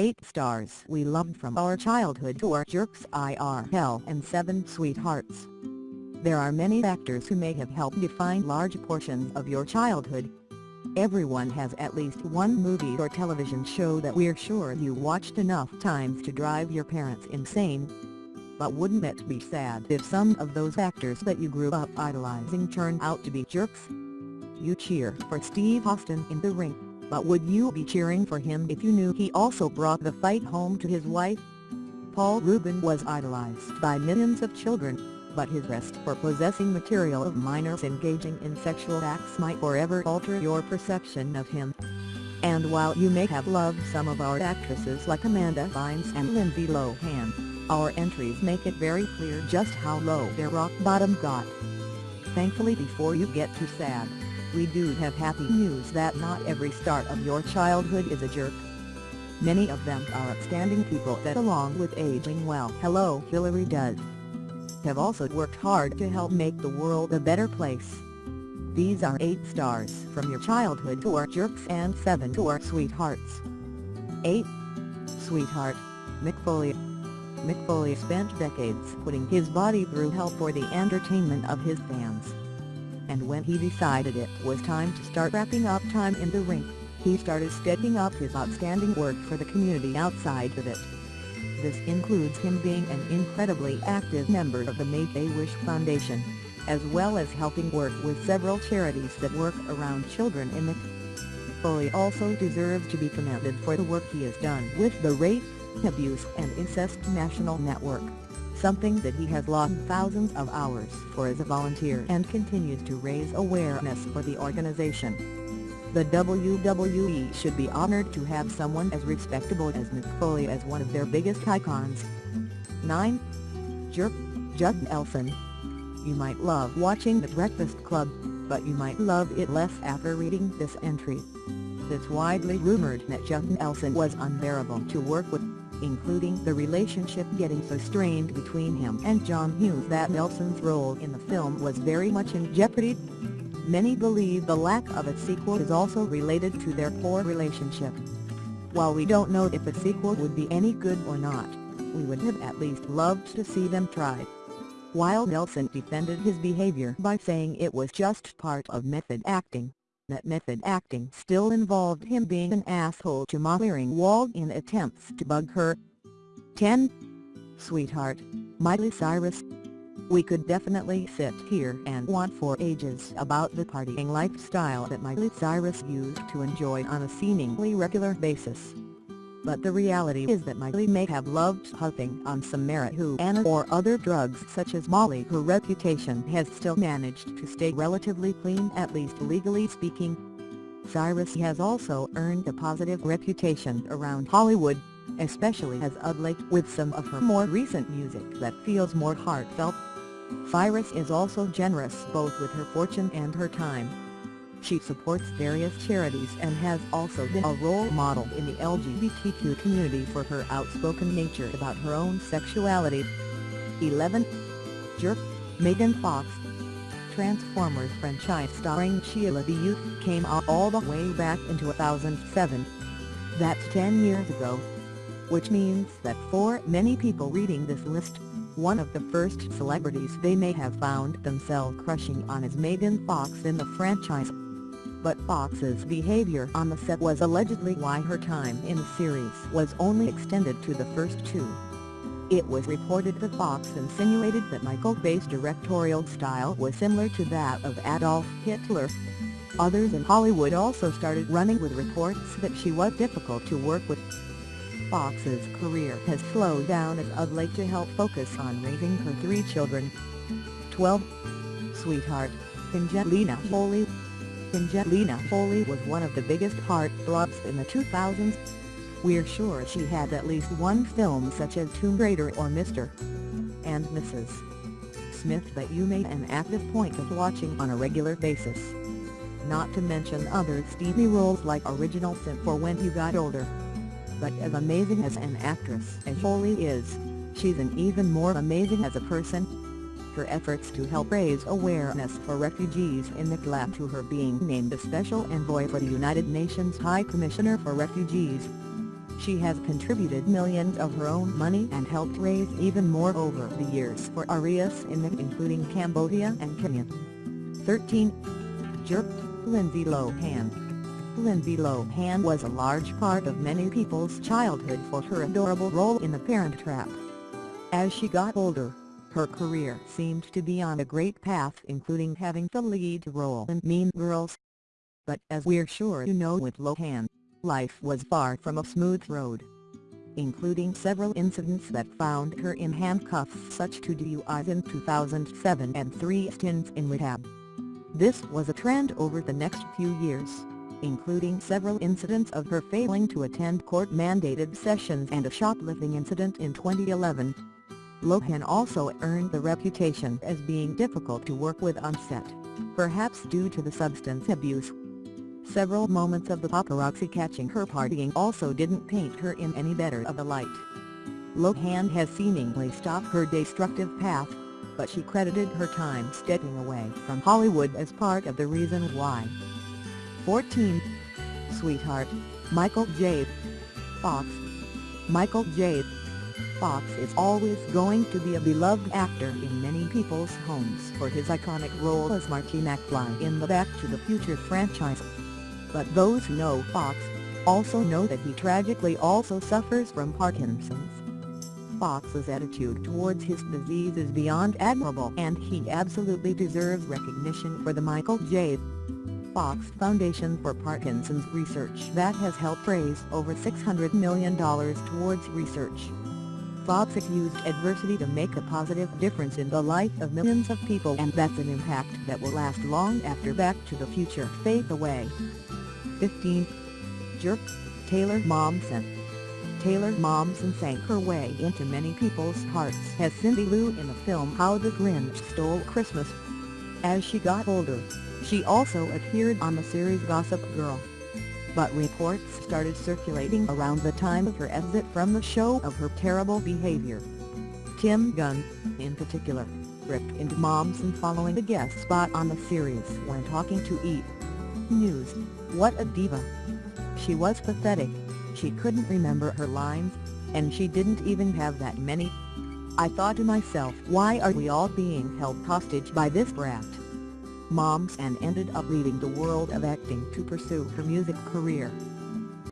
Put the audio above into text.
8 stars we loved from our childhood to our jerks IRL and 7 sweethearts. There are many factors who may have helped define large portions of your childhood. Everyone has at least one movie or television show that we're sure you watched enough times to drive your parents insane. But wouldn't it be sad if some of those actors that you grew up idolizing turned out to be jerks? You cheer for Steve Austin in the ring but would you be cheering for him if you knew he also brought the fight home to his wife? Paul Reubens was idolized by millions of children, but his arrest for possessing material of minors engaging in sexual acts might forever alter your perception of him. And while you may have loved some of our actresses like Amanda Bynes and Lindsay Lohan, our entries make it very clear just how low their rock bottom got. Thankfully before you get too sad, we do have happy news that not every start of your childhood is a jerk. Many of them are upstanding people that along with aging well hello Hillary does, have also worked hard to help make the world a better place. These are 8 stars from your childhood who are jerks and 7 who are sweethearts. 8. Sweetheart, Mick Foley Mick Foley spent decades putting his body through hell for the entertainment of his fans and when he decided it was time to start wrapping up time in the ring, he started stepping up his outstanding work for the community outside of it. This includes him being an incredibly active member of the Make-A-Wish Foundation, as well as helping work with several charities that work around children in the Foley also deserves to be commended for the work he has done with the Rape, Abuse and Incest National Network something that he has logged thousands of hours for as a volunteer and continues to raise awareness for the organization. The WWE should be honored to have someone as respectable as Mick Foley as one of their biggest icons. 9. Jerk, Judd Nelson You might love watching The Breakfast Club, but you might love it less after reading this entry. It's widely rumored that Judd Nelson was unbearable to work with including the relationship getting so strained between him and John Hughes that Nelson's role in the film was very much in jeopardy. Many believe the lack of a sequel is also related to their poor relationship. While we don't know if a sequel would be any good or not, we would have at least loved to see them try. While Nelson defended his behavior by saying it was just part of method acting, that method acting still involved him being an asshole to Molly Ringwald in attempts to bug her. 10. Sweetheart, Miley Cyrus We could definitely sit here and want for ages about the partying lifestyle that Miley Cyrus used to enjoy on a seemingly regular basis but the reality is that Miley may have loved huffing on some marijuana or other drugs such as Molly. Her reputation has still managed to stay relatively clean at least legally speaking. Cyrus has also earned a positive reputation around Hollywood, especially as of late with some of her more recent music that feels more heartfelt. Cyrus is also generous both with her fortune and her time. She supports various charities and has also been a role model in the LGBTQ community for her outspoken nature about her own sexuality. 11. Jerk, Megan Fox Transformers franchise starring Shia LaBeouf came out all the way back in 2007. That's 10 years ago. Which means that for many people reading this list, one of the first celebrities they may have found themselves crushing on is Megan Fox in the franchise but Fox's behavior on the set was allegedly why her time in the series was only extended to the first two. It was reported that Fox insinuated that Michael Bay's directorial style was similar to that of Adolf Hitler. Others in Hollywood also started running with reports that she was difficult to work with. Fox's career has slowed down as of late to help focus on raising her three children. 12. Sweetheart, Angelina Jolie Angelina Jolie was one of the biggest heartthrobs in the 2000s. We're sure she had at least one film such as Tomb Raider or Mr. and Mrs. Smith that you made an active point of watching on a regular basis. Not to mention other steamy roles like Original Sin for When You Got Older. But as amazing as an actress as Jolie is, she's an even more amazing as a person her efforts to help raise awareness for refugees in Nick led to her being named a Special Envoy for the United Nations High Commissioner for Refugees. She has contributed millions of her own money and helped raise even more over the years for Arias in the including Cambodia and Kenya. 13. Jerk, Lindsay Lohan Lindsay Lohan was a large part of many people's childhood for her adorable role in The Parent Trap. As she got older, her career seemed to be on a great path including having the lead role in Mean Girls. But as we're sure you know with Lohan, life was far from a smooth road. Including several incidents that found her in handcuffs such to DUIs in 2007 and three stints in rehab. This was a trend over the next few years, including several incidents of her failing to attend court-mandated sessions and a shoplifting incident in 2011. Lohan also earned the reputation as being difficult to work with on set, perhaps due to the substance abuse. Several moments of the paparazzi catching her partying also didn't paint her in any better of a light. Lohan has seemingly stopped her destructive path, but she credited her time stepping away from Hollywood as part of the reason why. 14. Sweetheart, Michael J. Fox Michael J. Fox is always going to be a beloved actor in many people's homes for his iconic role as Marty McFly in the Back to the Future franchise. But those who know Fox, also know that he tragically also suffers from Parkinson's. Fox's attitude towards his disease is beyond admirable and he absolutely deserves recognition for the Michael J. Fox Foundation for Parkinson's Research that has helped raise over $600 million towards research. Fox used adversity to make a positive difference in the life of millions of people and that's an impact that will last long after Back to the Future fades away. 15. Jerk, Taylor Momsen Taylor Momsen sank her way into many people's hearts as Cindy Lou in the film How the Grinch Stole Christmas. As she got older, she also appeared on the series Gossip Girl but reports started circulating around the time of her exit from the show of her terrible behavior. Tim Gunn, in particular, ripped into Momsen following a guest spot on the series when talking to E! News, what a diva. She was pathetic, she couldn't remember her lines, and she didn't even have that many. I thought to myself why are we all being held hostage by this brat? Momsen ended up leaving the world of acting to pursue her music career.